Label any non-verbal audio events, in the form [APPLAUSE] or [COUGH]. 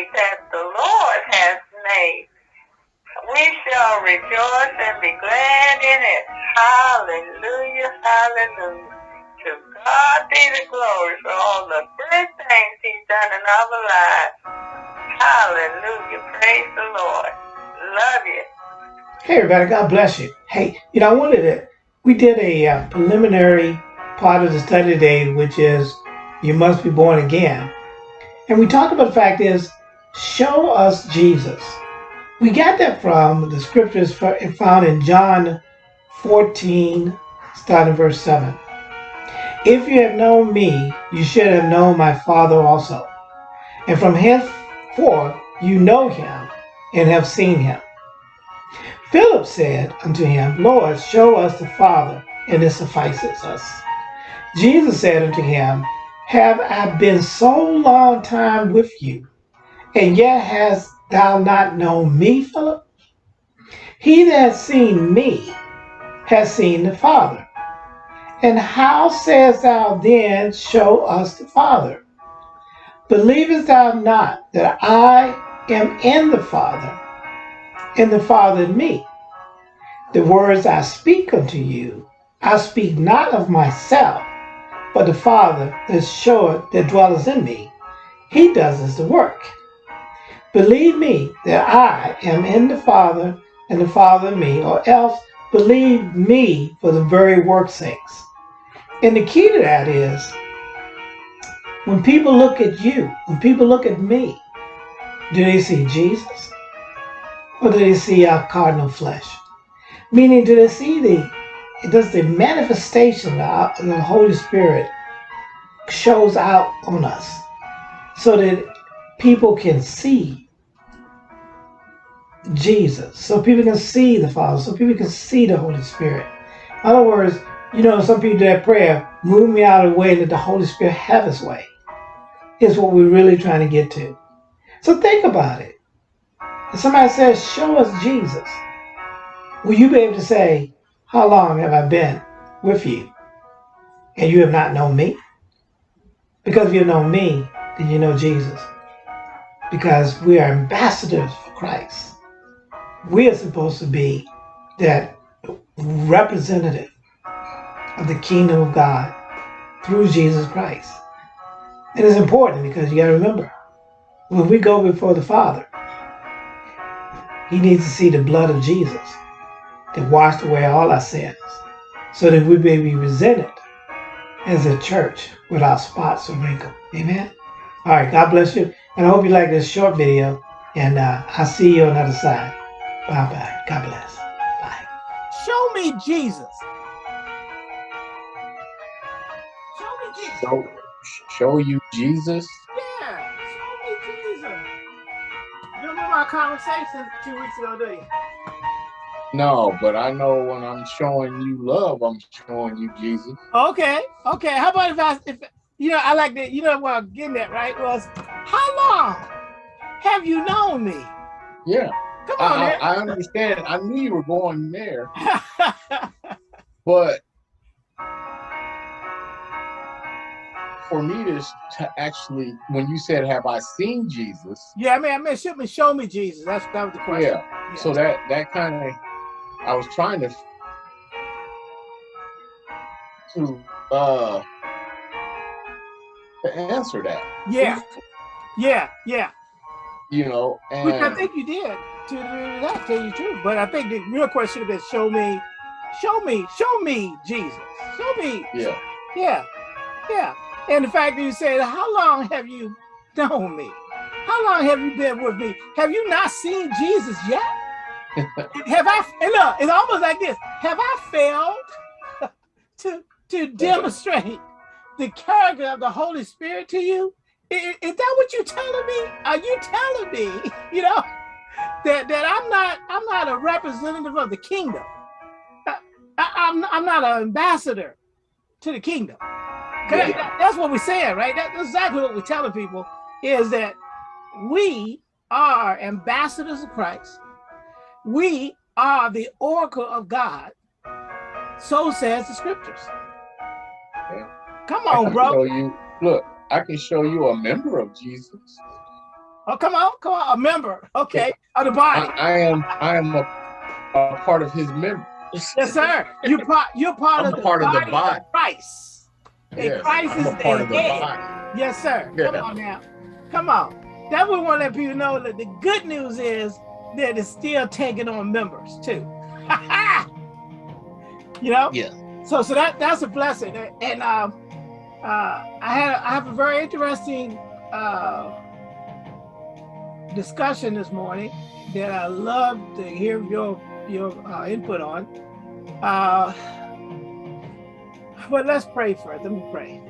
that the Lord has made. We shall rejoice and be glad in it. Hallelujah, hallelujah. To God be the glory for all the good things he's done in our lives. Hallelujah, praise the Lord. Love you. Hey, everybody, God bless you. Hey, you know, I wanted to, we did a uh, preliminary part of the study today, which is you must be born again. And we talked about the fact is, show us Jesus. We got that from the scriptures found in John 14, starting verse 7. If you have known me, you should have known my Father also. And from henceforth you know him and have seen him. Philip said unto him, Lord, show us the Father, and it suffices us. Jesus said unto him, Have I been so long time with you, and yet hast thou not known me, Philip? He that has seen me has seen the Father. And how sayest thou then, Show us the Father? Believest thou not that I am in the Father, and the Father in me. The words I speak unto you, I speak not of myself, but the Father that showeth that dwelleth in me. He does the work. Believe me that I am in the Father, and the Father in me, or else believe me for the very work's sakes. And the key to that is when people look at you, when people look at me, do they see Jesus? Or do they see our cardinal flesh? Meaning, do they see the, does the manifestation of the Holy Spirit shows out on us so that people can see Jesus, so people can see the Father, so people can see the Holy Spirit. In other words, you know, some people do that prayer, move me out of the way let the Holy Spirit have his way, is what we're really trying to get to. So think about it. If somebody says, show us Jesus, will you be able to say, how long have I been with you? And you have not known me? Because if you know me, then you know Jesus. Because we are ambassadors for Christ. We are supposed to be that representative of the kingdom of God through Jesus Christ. It's important because you got to remember, when we go before the Father, he needs to see the blood of Jesus that washed away all our sins so that we may be presented as a church without spots or wrinkle. Amen? All right, God bless you. And I hope you like this short video. And uh, I'll see you on the other side. Bye-bye. God bless. Bye. Show me Jesus. Show me Jesus. Show, show you Jesus? Yeah, show me Jesus. You remember our conversation two weeks ago, do you? No, but I know when I'm showing you love, I'm showing you Jesus. Okay, okay. How about if I, if you know, I like that. You know what I'm getting at, right? Was how long have you known me? Yeah. Come on, I, I, I understand. I knew you were going there, [LAUGHS] but for me to, to actually, when you said, "Have I seen Jesus?" Yeah, I mean, I mean, should me show me Jesus. That's that was the question. Yeah. yeah. So that that kind of I was trying to to uh to answer that. Yeah. Yeah, yeah. You know, and Which I think you did to that tell you the truth. But I think the real question should have been show me, show me, show me Jesus. Show me. Yeah. Yeah. Yeah. And the fact that you said, How long have you known me? How long have you been with me? Have you not seen Jesus yet? [LAUGHS] have I and look, it's almost like this. Have I failed [LAUGHS] to to demonstrate the character of the Holy Spirit to you? Is, is, that what you're telling me? Are you telling me, [LAUGHS] you know, that that I'm not I'm not a representative of the kingdom? I, am I'm, I'm not an ambassador to the kingdom. Yeah. That, that's what we're saying, right? That, that's exactly what we're telling people is that we are ambassadors of Christ we are the oracle of God. So says the scriptures. Come on, bro. You, look, I can show you a member of Jesus. Oh, come on, come on, a member, okay, of the body. I, I am I am a, a part of his members. Yes, sir. You're [LAUGHS] part. You're part I'm of the part of the body body. of Christ. And Yes, Christ I'm is a part the of the head. body. Yes, sir. Yeah. Come on now. Come on. That we want to let people know that the good news is that it's still taking on members too. [LAUGHS] you know. Yeah. So so that that's a blessing. And um, uh, I had I have a very interesting uh, discussion this morning that I love to hear your your uh, input on. Uh, but let's pray first. Let me pray.